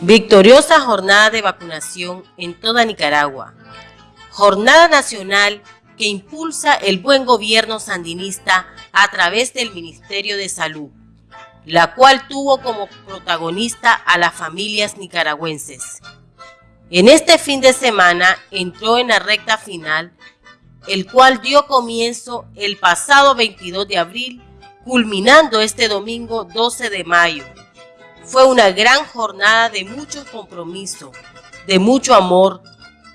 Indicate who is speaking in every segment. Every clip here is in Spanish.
Speaker 1: Victoriosa jornada de vacunación en toda Nicaragua. Jornada nacional que impulsa el buen gobierno sandinista a través del Ministerio de Salud, la cual tuvo como protagonista a las familias nicaragüenses. En este fin de semana entró en la recta final, el cual dio comienzo el pasado 22 de abril, culminando este domingo 12 de mayo fue una gran jornada de mucho compromiso, de mucho amor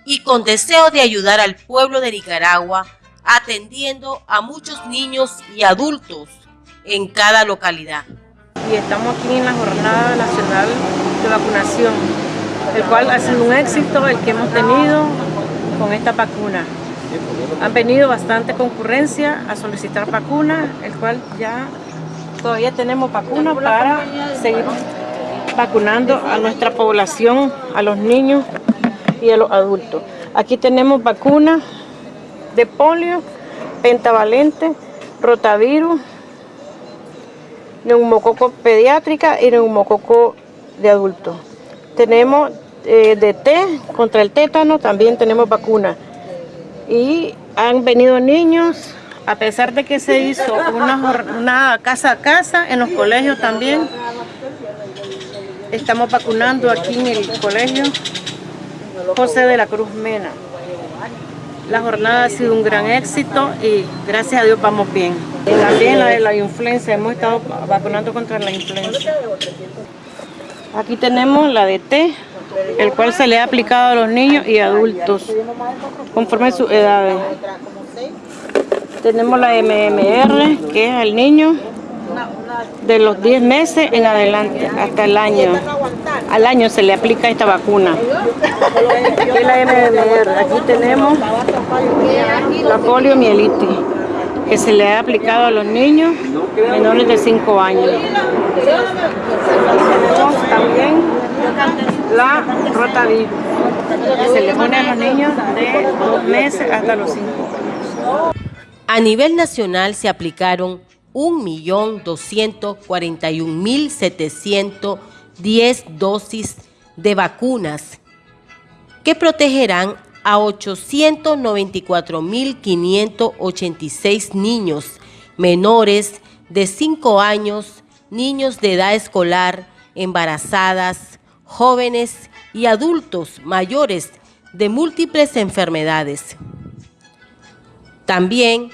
Speaker 1: y con deseo de ayudar al pueblo de Nicaragua atendiendo a muchos niños y adultos en cada localidad.
Speaker 2: Y estamos aquí en la Jornada Nacional de Vacunación, el cual ha sido un éxito el que hemos tenido con esta vacuna. Han venido bastante concurrencia a solicitar vacuna, el cual ya todavía tenemos vacuna para seguir vacunando a nuestra población, a los niños y a los adultos. Aquí tenemos vacunas de polio, pentavalente, rotavirus, neumococo pediátrica y neumococo de adultos. Tenemos eh, de té contra el tétano, también tenemos vacunas. Y han venido niños, a pesar de que se hizo una, una casa a casa, en los colegios también, Estamos vacunando aquí en el colegio José de la Cruz Mena. La jornada ha sido un gran éxito y gracias a Dios vamos bien. También la de la influenza, hemos estado vacunando contra la influenza. Aquí tenemos la de T, el cual se le ha aplicado a los niños y adultos, conforme sus edades. Tenemos la MMR, que es al niño, de los 10 meses en adelante, hasta el año. Al año se le aplica esta vacuna. la MMR. Aquí tenemos la poliomielitis, que se le ha aplicado a los niños menores de 5 años. Tenemos también la rotavirus, que se le pone a los niños de 2 meses hasta los 5 años.
Speaker 1: A nivel nacional se aplicaron 1.241.710 dosis de vacunas que protegerán a 894.586 niños menores de 5 años, niños de edad escolar, embarazadas, jóvenes y adultos mayores de múltiples enfermedades. También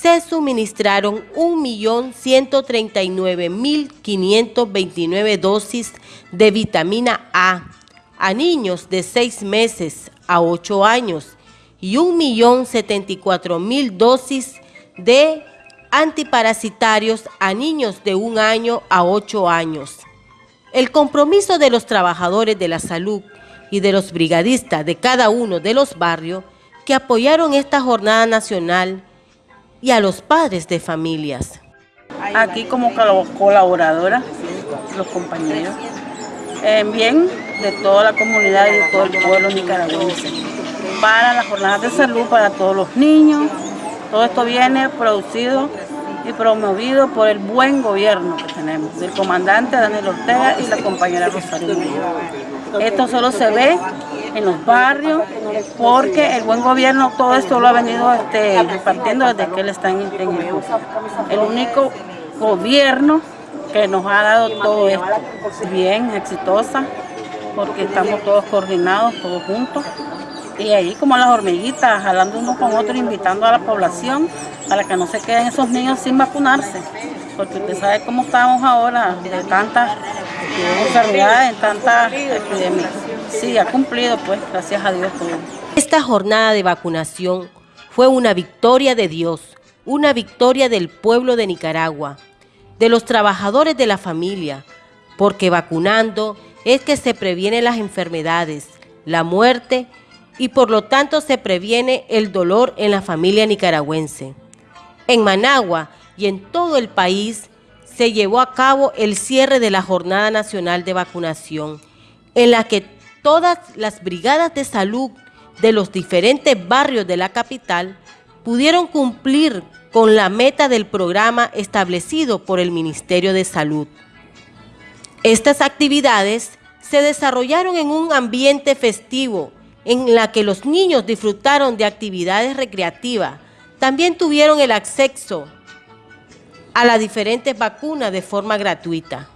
Speaker 1: se suministraron 1.139.529 dosis de vitamina A a niños de 6 meses a 8 años y 1.074.000 dosis de antiparasitarios a niños de 1 año a 8 años. El compromiso de los trabajadores de la salud y de los brigadistas de cada uno de los barrios que apoyaron esta jornada nacional y a los padres de familias.
Speaker 3: Aquí como colaboradora, los compañeros, en bien de toda la comunidad y de todo el pueblo nicaragüense, para las jornadas de salud para todos los niños. Todo esto viene producido y promovido por el buen gobierno que tenemos, del comandante Daniel Ortega y la compañera Rosario Esto solo se ve en los barrios, porque el buen gobierno todo esto lo ha venido este, repartiendo desde que él está en, el el único gobierno que nos ha dado todo esto. Bien, exitosa, porque estamos todos coordinados, todos juntos. Y ahí como las hormiguitas, jalando uno con otro, invitando a la población para que no se queden esos niños sin vacunarse. Porque usted sabe cómo estamos ahora, de tantas enfermedades, tantas epidemias. Sí, ha cumplido, pues, gracias a Dios todo.
Speaker 1: Esta jornada de vacunación fue una victoria de Dios, una victoria del pueblo de Nicaragua, de los trabajadores de la familia, porque vacunando es que se previenen las enfermedades, la muerte y por lo tanto se previene el dolor en la familia nicaragüense. En Managua y en todo el país se llevó a cabo el cierre de la Jornada Nacional de Vacunación, en la que todas las brigadas de salud de los diferentes barrios de la capital pudieron cumplir con la meta del programa establecido por el Ministerio de Salud. Estas actividades se desarrollaron en un ambiente festivo en la que los niños disfrutaron de actividades recreativas. También tuvieron el acceso a las diferentes vacunas de forma gratuita.